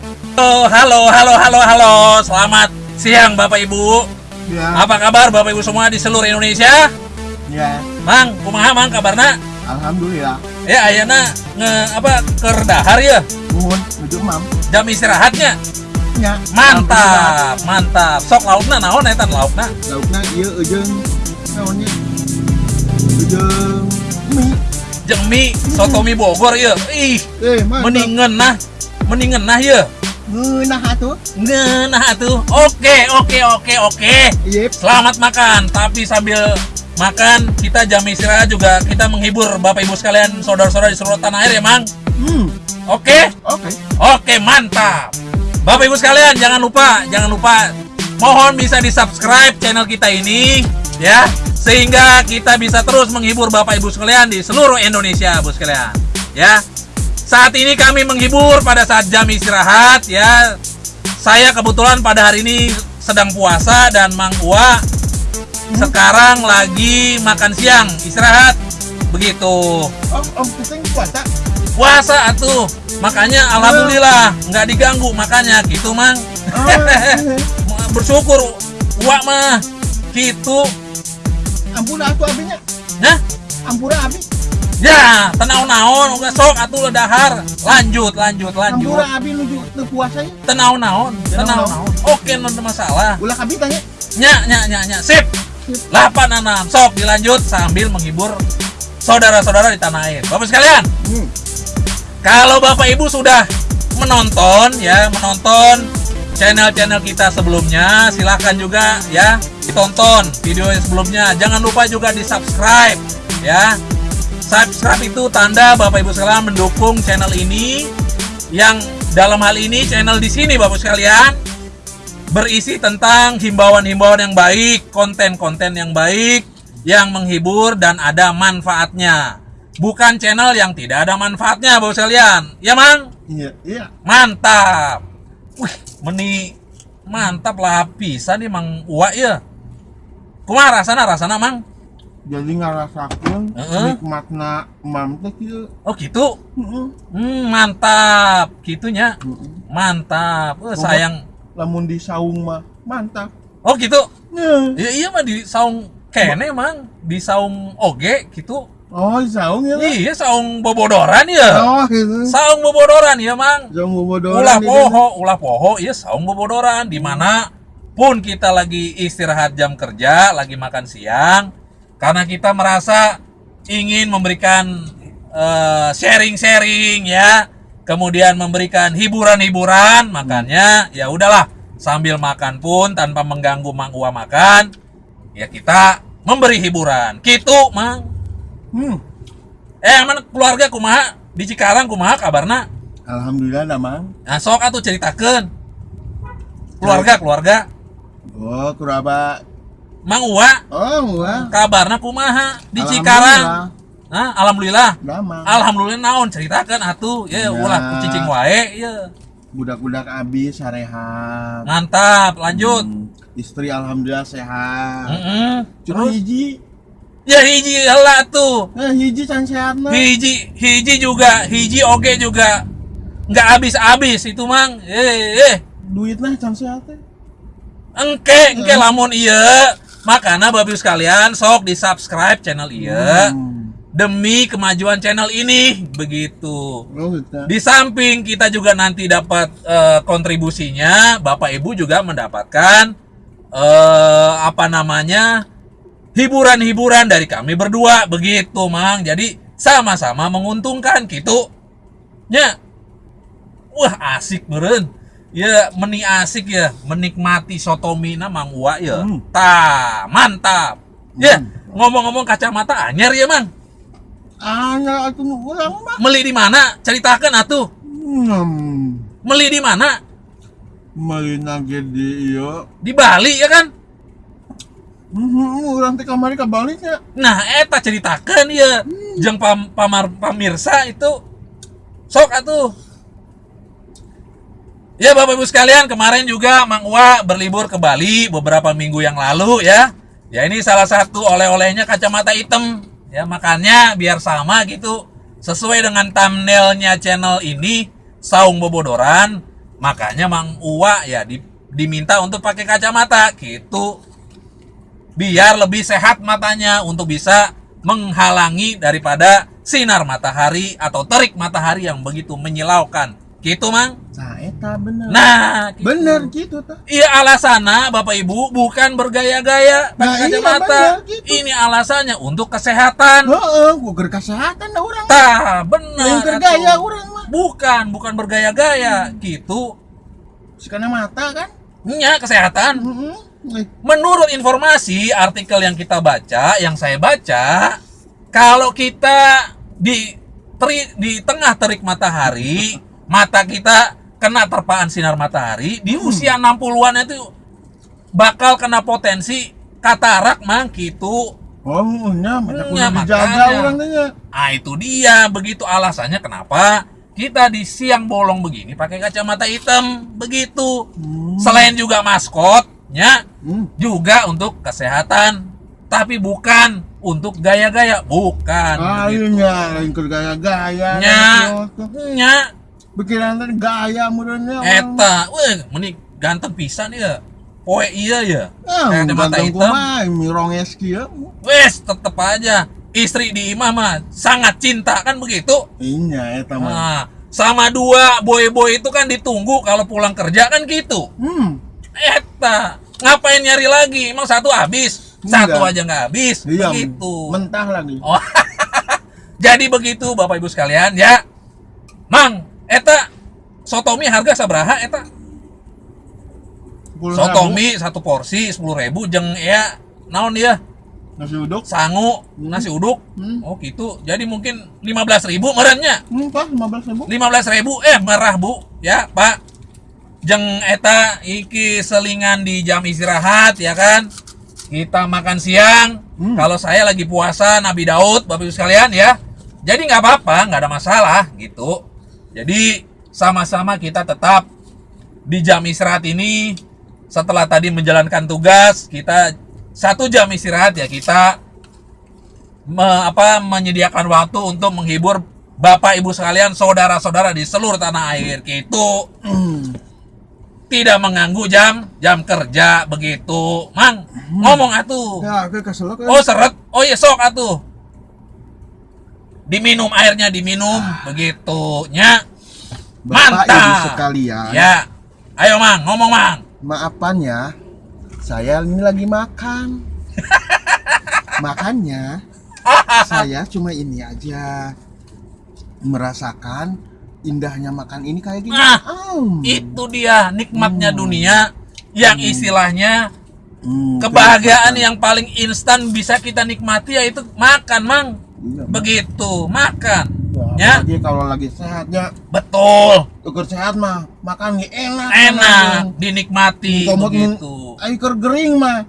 Halo, halo, halo, halo, halo. Selamat siang Bapak Ibu. Ya, Apa kabar Bapak Ibu semua di seluruh Indonesia? ya, Mang, kumaha Mang kabarna? alhamdulillah. Ya ayana nge apa kerdahar ya? Nuhun, nuju mam. Jam istirahatnya. Ya, Mantap, mantap. Sok laukna naon eta laukna? Laukna ieu eujeung naonnya? Eujeung mie. Jeung mie soto mie Bogor ya. Ih, Eh, mantap. mendingan nah. Mendingan nah ya. Ngeunah atuh. Ngeunah atuh. Oke, oke, oke, oke. Yep. Selamat makan, tapi sambil makan kita jam istirahat juga kita menghibur Bapak Ibu sekalian, saudara-saudara di seluruh tanah air ya, Mang. Hmm, Oke? oke. Oke, mantap. Bapak Ibu sekalian, jangan lupa, jangan lupa mohon bisa di-subscribe channel kita ini ya, sehingga kita bisa terus menghibur Bapak Ibu sekalian di seluruh Indonesia, Bu sekalian. Ya. Saat ini kami menghibur pada saat jam istirahat ya. Saya kebetulan pada hari ini sedang puasa dan Mang Ua sekarang lagi makan siang, istirahat. Begitu. Oh, om pusing puasa. Puasa atuh. Makanya alhamdulillah nggak diganggu makanya gitu, Mang. Oh, Bersyukur Ua mah gitu. ampura atuh abinya. Nah, Ampura abi. Ya, tenau-naon udah sok atuh udah dahar. Lanjut, lanjut, lanjut. Ampura abi nuju teu puasa ya. Tenau-naon, tenau-naon. Tenau-naon. Oke, non masalah. Ulah abi tanya. Nya, nya, nya, nya. Sip. 86 sok dilanjut sambil menghibur saudara-saudara di tanah air. Bapak sekalian, Hmm. Kalau Bapak Ibu sudah menonton ya, menonton channel-channel kita sebelumnya, silahkan juga ya ditonton video yang sebelumnya. Jangan lupa juga di subscribe ya. Subscribe itu tanda Bapak Ibu sekalian mendukung channel ini yang dalam hal ini channel di sini Bapak sekalian berisi tentang himbauan-himbauan yang baik, konten-konten yang baik, yang menghibur dan ada manfaatnya. Bukan channel yang tidak ada manfaatnya, Bapak sekalian. Ya, Mang? Iya, iya. Mantap. Wih, meni mantap lah pisan nih Mang Uwa ya. Kumaha rasana rasana, Mang? Jadi ngarasakeun Heeh. nikmatna mam teh kieu. Oh, gitu. Heeh. Hmm, mantap. Gitunya. Heeh. Mantap. Eh, sayang. Lamun di saung mah mantap. Oh, gitu. Nah. Iya, iya mah di saung kene, Mang. Di saung oge gitu. Oh, saung ya. Iya, saung bobodoran ya. Oh, gitu. Saung bobodoran ya, Mang. Saung bobodoran. Ulah di poho, ulah poho, iya saung bobodoran di mana pun kita lagi istirahat jam kerja, lagi makan siang, karena kita merasa ingin memberikan eh, sharing-sharing ya, kemudian memberikan hiburan-hiburan, makanya ya udahlah sambil makan pun tanpa mengganggu Mang Ua makan, ya kita memberi hiburan. Gitu, Mang. Hmm. Eh, mana keluarga kumaha di Cikarang kumaha kabarna? Alhamdulillah damang. Nah, sok atuh ceritakeun. Keluarga, keluarga. Oh, kuraba. Mang Uwa, Oh, wah. kabarna kumaha di. Cikarang? Nah, alhamdulillah. Damang. Alhamdulillah naon ceritakeun atuh. Ya Ya. ulah kucicing wae ya. Budak-budak abis sarehat. Mantap, lanjut. Hmm. Istri alhamdulillah sehat. Heeh. Cuma Terus hiji. ya hiji heula tuh. Eh, hiji can sehat mah. Hiji, hiji juga, hiji oge juga. Nggak habis-habis itu, Mang. Eh, eh. Duitnya can sehat teh. Engke, engke lamun iya. Makanya babi sekalian sok di subscribe channel iya. Hmm. demi kemajuan channel ini begitu. Oh. Di samping kita juga nanti dapat eh, kontribusinya, Bapak Ibu juga mendapatkan eh, apa namanya hiburan-hiburan dari kami berdua begitu, Mang. Jadi sama-sama menguntungkan gitu. Ya. Wah, asik beren. Ya, meni asik ya, menikmati sotomina Mang Uwa ya. Hmm. Tah, mantap. Ya, Hmm. ngomong-ngomong kacamata anyar ya, Mang. Anya atuh nu urang mah. Meli di mana? Ceritakan atuh. Hmm. Meli di mana? Malina ge di ieu. Di Bali ya kan? Hmm, urang teh kamari ka Bali nya. Nah, eta ceritakan ya. Jeng pam, pamar pamirsa itu sok atuh. Ya Bapak Ibu sekalian, kemarin juga Mang Uwa berlibur ke Bali beberapa minggu yang lalu ya. Ya ini salah satu oleh-olehnya kacamata hitam. Ya makanya biar sama gitu. Sesuai dengan thumbnailnya channel ini, Saung Bobodoran. Makanya Mang Uwa ya di- diminta untuk pakai kacamata gitu. Biar lebih sehat matanya untuk bisa menghalangi daripada sinar matahari atau terik matahari yang begitu menyilaukan. Gitu, Mang. Nah, eta bener. Nah, gitu. bener gitu tah. Iya alasannya Bapak Ibu bukan bergaya-gaya pakai Nah, iya, kacamata. gitu. Ini alasannya untuk kesehatan. Heeh, ger kesehatan dah orang. Tah, kergaya atuh. orang mah. Bukan, bukan bergaya-gaya gitu. Sekana mata kan. Nya kesehatan. Heeh. Eh, Menurut informasi artikel yang kita baca, yang saya baca, kalau kita di teri- di tengah terik matahari, mata kita kena terpaan sinar matahari, di usia 60-an itu bakal kena potensi katarak mang gitu. Oh, nya banyak Nya, kudu dijaga orang nya. Ah itu dia, begitu alasannya kenapa kita di siang bolong begini pakai kacamata hitam, begitu. Hmm. Selain juga maskotnya, Hmm. juga untuk kesehatan tapi bukan untuk gaya-gaya bukan Ah, begitu. iya nya gaya-gaya. nya nya Pikiran teh gaya meureunnya. eta weh menik ganteng pisan ya poe iya ya Ah, kacamata ganteng hitam kumaha mironges kieu. wes tetep aja istri di imah mah sangat cinta kan begitu Iya, eta mah. nah sama dua boy-boy itu kan ditunggu kalau pulang kerja kan gitu Hmm. eta ngapain nyari lagi emang satu habis satu Enggak. aja nggak habis Iya, begitu mentah lagi. Oh, jadi begitu Bapak Ibu sekalian ya. Mang, eta sotomi harga sabaraha eta? Sepuluh Sotomi satu porsi 10.000 jeng ya naon dia? ribu, nasi uduk. Sangu, nasi uduk. Hmm. Oh gitu. Jadi mungkin 15.000 merennya. Hmm, Pak, 15 ribu. 15.000 eh merah Bu ya, Pak. Jeng eta iki selingan di jam istirahat ya kan. Kita makan siang. Hmm. Kalau saya lagi puasa Nabi Daud, Bapak Ibu sekalian ya. Jadi nggak apa-apa, nggak ada masalah gitu. Jadi sama-sama kita tetap di jam istirahat ini setelah tadi menjalankan tugas kita satu jam istirahat ya kita me- apa menyediakan waktu untuk menghibur Bapak Ibu sekalian, saudara-saudara di seluruh tanah air. Hmm. Tidak mengganggu jam jam kerja begitu. Mang, ngomong atuh. Ya, kesel kan. Oh, seret. Oh iya sok atuh. Diminum airnya diminum begitu nya. Bapak mantap. Ibu sekalian. Ya. Ayo Mang, ngomong Mang. Maafan ya, saya ini lagi makan. Makanya saya cuma ini aja merasakan indahnya makan ini kayak gini. Nah, Hmm. Itu dia nikmatnya dunia yang istilahnya Hmm, kebahagiaan yang paling instan bisa kita nikmati yaitu makan, Mang. Iya, Begitu, makan. Ya, Ya, apalagi kalau lagi sehat ya, betul. ukur sehat mah makan enak. Enak dinikmati Komot mun begitu. air keur gering mah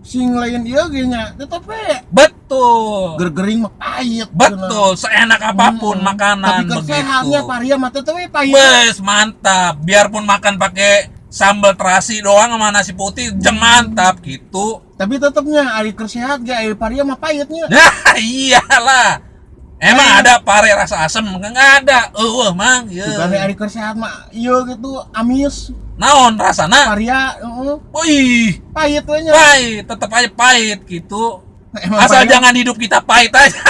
sing lain ge nya, tetep we Betul. ger gering mah pahit. Betul, seenak apa pun Hmm. makanan Tapi sehatnya begitu. paria mah tetep we pahit. Bes, mantap. Biarpun makan pakai sambal terasi doang sama nasi putih, jeng mantap gitu. Tapi tetepnya air keur sehat ge air paria mah pahitnya. Nah, iyalah. Emang Eh. ada pare rasa asem? Enggak ada. Eueuh, Mang. Bukan Ye. air keur sehat mah ieu gitu amis Naon rasana? paria heeh Wih, pahit we nya. pahit, tetap aja pahit gitu. Emang Asal jangan hidup kita pahit aja.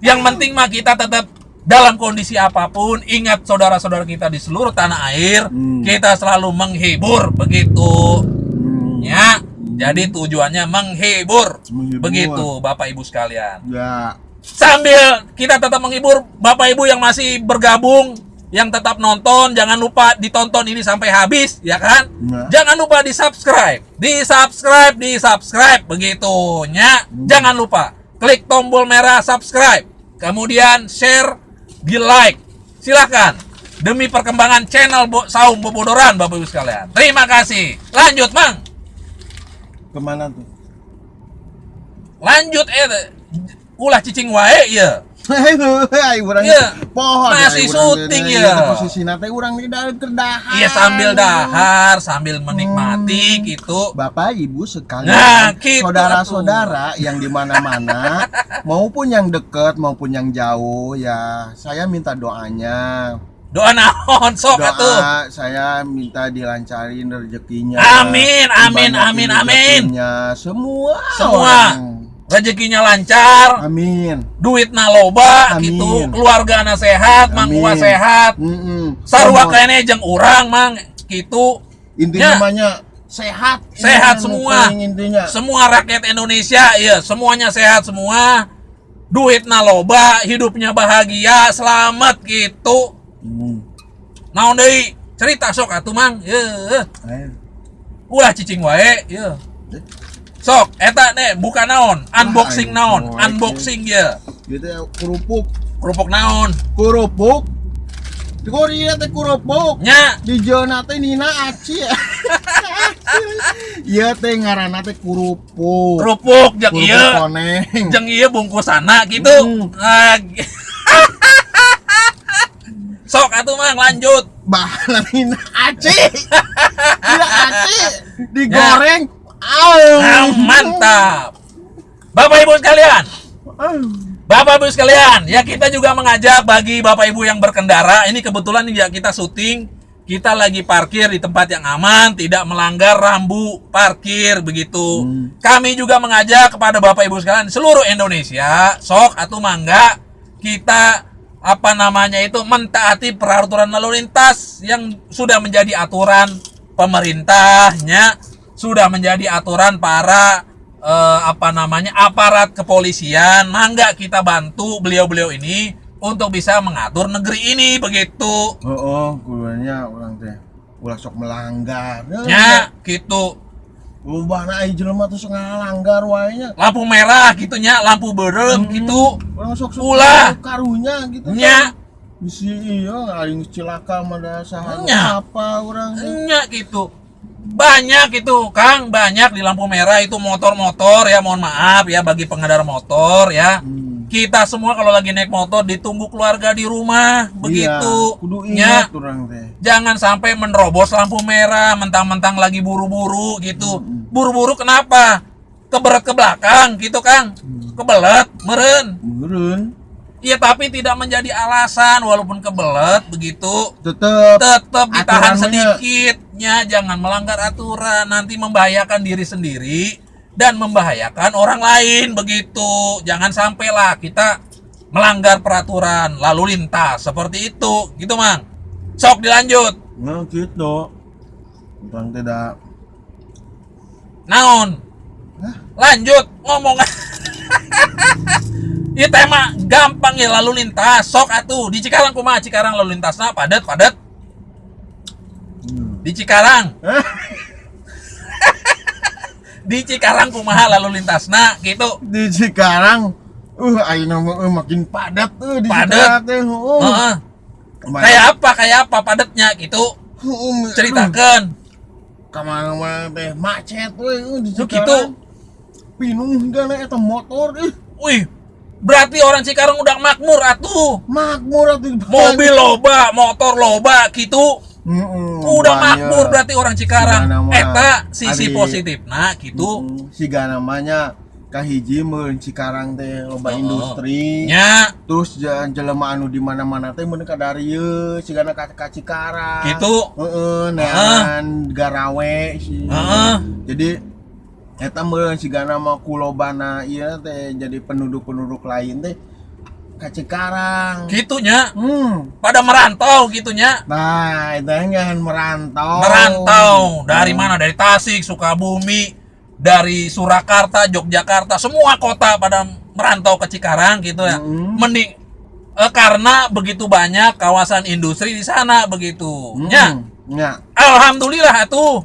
Yang penting mah kita tetap dalam kondisi apa pun, ingat saudara-saudara kita di seluruh tanah air, Hmm. kita selalu menghibur begitu. Hmm. Ya, jadi tujuannya menghibur. Menghibur. Begitu, Bapak Ibu sekalian. Ya. Sambil kita tetap menghibur Bapak Ibu yang masih bergabung, yang tetap nonton, jangan lupa ditonton ini sampai habis, ya kan? Ya. Jangan lupa di subscribe, di subscribe, di subscribe, begitu, ya. Jangan lupa klik tombol merah subscribe, kemudian share, di like, silahkan. Demi perkembangan channel Bo Saum Bobodoran, Bapak Ibu sekalian. Terima kasih. Lanjut, Mang. Ke mana tuh? Lanjut, eh, ulah cicing wae, ya. Hei, urang Iya. pohon. Masih ya, syuting, ya. Posisi nate urang di dalam kerdahan. Iya sambil dahar, sambil menikmati Hmm. gitu. Bapak Ibu sekalian, Nah, gitu saudara-saudara yang di mana-mana, maupun yang dekat maupun yang jauh ya, saya minta doanya Doa naon sok atuh. Saya minta dilancarin rezekinya. Amin, amin, amin, amin. Semua. Semua. orang. Rezekinya lancar, Amin. duit loba Amin. gitu, keluarga anak sehat, Amin. Uwa sehat. Mm-mm. Sarua Semua. kayaknya jeung urang mang gitu. Ya. Intinya namanya sehat. Sehat semua. Intinya. Semua rakyat Indonesia ya, semuanya sehat semua. Duit loba, hidupnya bahagia, selamat gitu. Hmm. Naon deui? Cerita sok atuh mang. Ayo. Ulah cicing wae, ye. Sok, eta nih buka naon, unboxing naon, unboxing ya. Gitu ya kerupuk. Kerupuk naon? Kerupuk. Di Korea teh kerupuk. Nya, Di zona teh Nina Aci ya. Iya teh ngaranna teh kerupuk. kerupuk jeung Kerupuk ieu. koneng. Jeung ieu bungkusana gitu. Hmm. Ah, Sok atuh mang lanjut. Bahan Nina Aci. Nina Aci digoreng. Ah, mantap. Bapak Ibu sekalian. Bapak Ibu sekalian, ya kita juga mengajak bagi Bapak Ibu yang berkendara, ini kebetulan ya kita syuting, kita lagi parkir di tempat yang aman, tidak melanggar rambu parkir begitu. Hmm. Kami juga mengajak kepada Bapak Ibu sekalian seluruh Indonesia, sok atau mangga kita apa namanya itu mentaati peraturan lalu lintas yang sudah menjadi aturan pemerintahnya, sudah menjadi aturan para eh, apa namanya aparat kepolisian mangga kita bantu beliau-beliau ini untuk bisa mengatur negeri ini begitu Oh, oh, kudunya orang teh ulah sok melanggar. ya gitu Lubana ai jelema tuh sok ngalanggar wae nya. lampu merah gitunya lampu berem Hmm. gitu Orang sok sok Ulah. karunya gitu. nya Bisi iya aing cilaka mada saha Nya. apa orang nya gitu banyak itu Kang banyak di lampu merah itu motor-motor ya mohon maaf ya bagi pengendara motor ya Hmm. kita semua kalau lagi naik motor ditunggu keluarga di rumah begitu Iya, orang teh. jangan sampai menerobos lampu merah mentang-mentang lagi buru-buru gitu Hmm. buru-buru kenapa keberat ke belakang gitu Kang Hmm. kebelet meren Meureun Iya tapi tidak menjadi alasan walaupun kebelet begitu tetep tetap ditahan Aturannya. Sedikitnya jangan melanggar aturan nanti membahayakan diri sendiri dan membahayakan orang lain begitu. Jangan sampailah kita melanggar peraturan lalu lintas seperti itu. Gitu mang. Sok dilanjut. Nah gitu. Orang tidak. Naon? Hah? lanjut ngomong. Ini tema gampang ya lalu lintas. Sok atuh. Di Cikarang kumaha? Cikarang lalu lintasnya padat padat. Di Cikarang. Di Cikarang kumaha lalu lintasna gitu. Di Cikarang? Uh ayeuna mah, uh, makin padat tuh di Padat. Cikarang teh. Uh. Heeh. Kemana- kayak apa kayak apa padatnya gitu. Uh, ceritakan ke mana-mana teh macet we uh, di Tuh Cikarang. gitu. Pinuh gana eta motor ih. Wih berarti orang Cikarang udah makmur atuh. Makmur atuh. Mobil loba motor loba gitu. Heeh, udah makmur berarti orang Cikarang. Eta sisi ari- positif. Nah gitu. Heeh, siga namanya kahiji meun Cikarang teh loba industri. Nya. Terus jelema anu di mana-mana teh mun ka dari ieu sigana ka ka Cikarang. Gitu. Heeh nean garawe sih Heeh. jadi eta meun sigana mah kulobana ieu teh jadi penduduk-penduduk lain teh ka Cikarang. Gitunya hmm. Pada merantau gitunya nah itu yang merantau. Merantau. Dari Hmm. mana? Dari Tasik Sukabumi dari Surakarta Yogyakarta. Semua kota pada merantau ke Cikarang gitu ya Mm. mending eh, karena begitu banyak kawasan industri di sana begitu Hmm, ya ya alhamdulillah tuh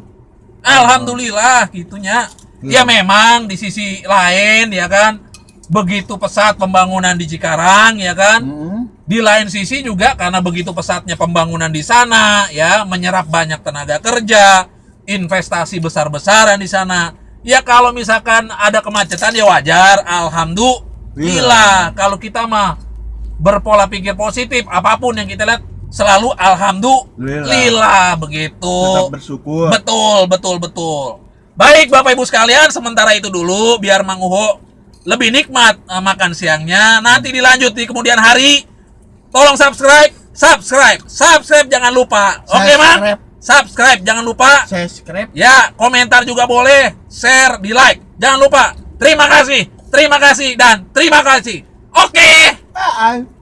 alhamdulillah. Gitunya ya Iya. memang di sisi lain ya kan begitu pesat pembangunan di Cikarang ya kan Hmm. di lain sisi juga karena begitu pesatnya pembangunan di sana ya menyerap banyak tenaga kerja, investasi besar-besaran di sana. Ya kalau misalkan ada kemacetan ya wajar, alhamdulillah. Kalau kita mah berpola pikir positif, apa pun yang kita lihat selalu alhamdulillah begitu. tetap bersyukur Betul, betul, betul. Baik Bapak Ibu sekalian, sementara itu dulu biar Mang Uho lebih nikmat eh, makan siangnya. Nanti dilanjut di kemudian hari. Tolong subscribe, subscribe, subscribe jangan lupa. Oke, Mang? Subscribe. Subscribe jangan lupa. Subscribe. Ya, komentar juga boleh, share, di like. Jangan lupa. Terima kasih, terima kasih dan terima kasih. Oke. Bye.